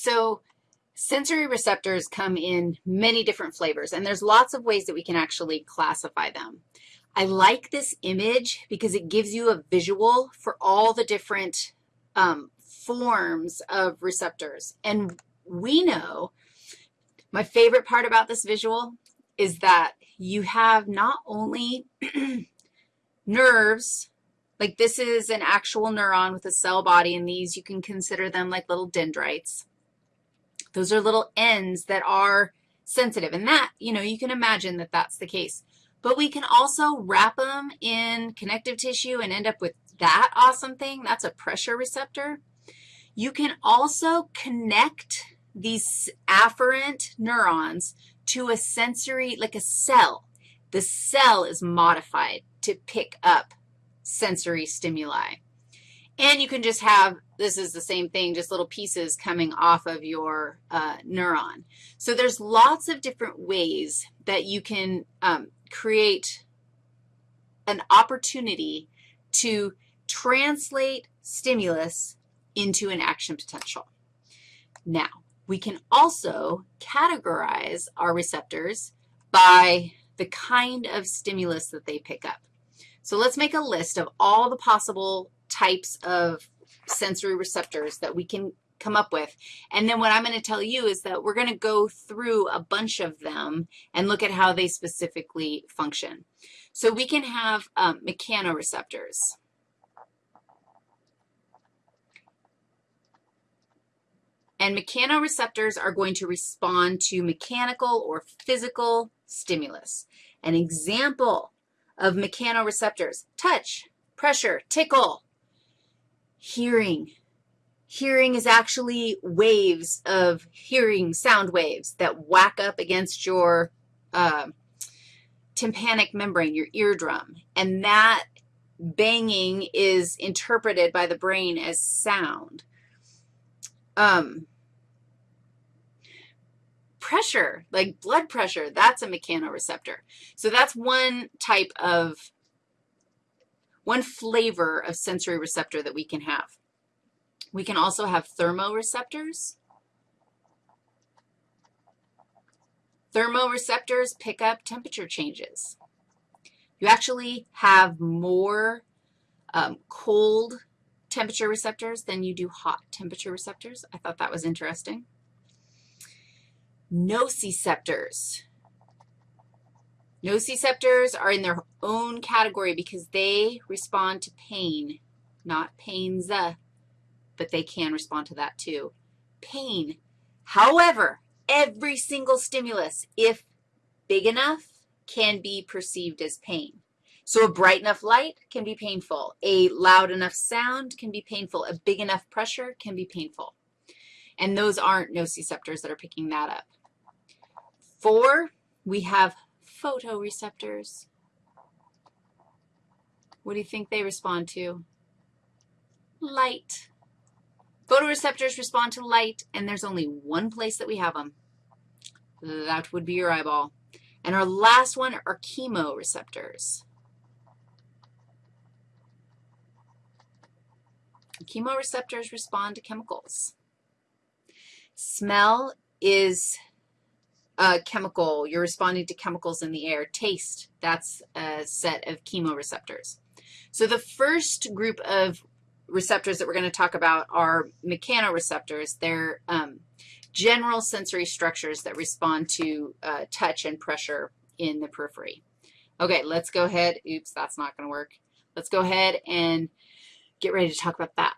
So sensory receptors come in many different flavors, and there's lots of ways that we can actually classify them. I like this image because it gives you a visual for all the different um, forms of receptors. And we know, my favorite part about this visual is that you have not only nerves, like this is an actual neuron with a cell body, and these you can consider them like little dendrites. Those are little ends that are sensitive, and that, you know, you can imagine that that's the case. But we can also wrap them in connective tissue and end up with that awesome thing. That's a pressure receptor. You can also connect these afferent neurons to a sensory, like a cell. The cell is modified to pick up sensory stimuli. And you can just have, this is the same thing, just little pieces coming off of your uh, neuron. So there's lots of different ways that you can um, create an opportunity to translate stimulus into an action potential. Now, we can also categorize our receptors by the kind of stimulus that they pick up. So let's make a list of all the possible types of sensory receptors that we can come up with. And then what I'm going to tell you is that we're going to go through a bunch of them and look at how they specifically function. So we can have um, mechanoreceptors. And mechanoreceptors are going to respond to mechanical or physical stimulus. An example of mechanoreceptors, touch, pressure, tickle, hearing. Hearing is actually waves of hearing, sound waves that whack up against your uh, tympanic membrane, your eardrum, and that banging is interpreted by the brain as sound. Um, pressure, like blood pressure, that's a mechanoreceptor. So that's one type of one flavor of sensory receptor that we can have. We can also have thermoreceptors. Thermoreceptors pick up temperature changes. You actually have more um, cold temperature receptors than you do hot temperature receptors. I thought that was interesting. Nociceptors. Nociceptors are in their own category because they respond to pain, not pains, uh, but they can respond to that too. Pain. However, every single stimulus, if big enough, can be perceived as pain. So a bright enough light can be painful. A loud enough sound can be painful. A big enough pressure can be painful. And those aren't nociceptors that are picking that up. Four, we have photoreceptors. What do you think they respond to? Light. Photoreceptors respond to light, and there's only one place that we have them. That would be your eyeball. And our last one are chemoreceptors. Chemoreceptors respond to chemicals. Smell is chemical, you're responding to chemicals in the air. Taste, that's a set of chemoreceptors. So the first group of receptors that we're going to talk about are mechanoreceptors. They're um, general sensory structures that respond to uh, touch and pressure in the periphery. Okay, let's go ahead. Oops, that's not going to work. Let's go ahead and get ready to talk about that.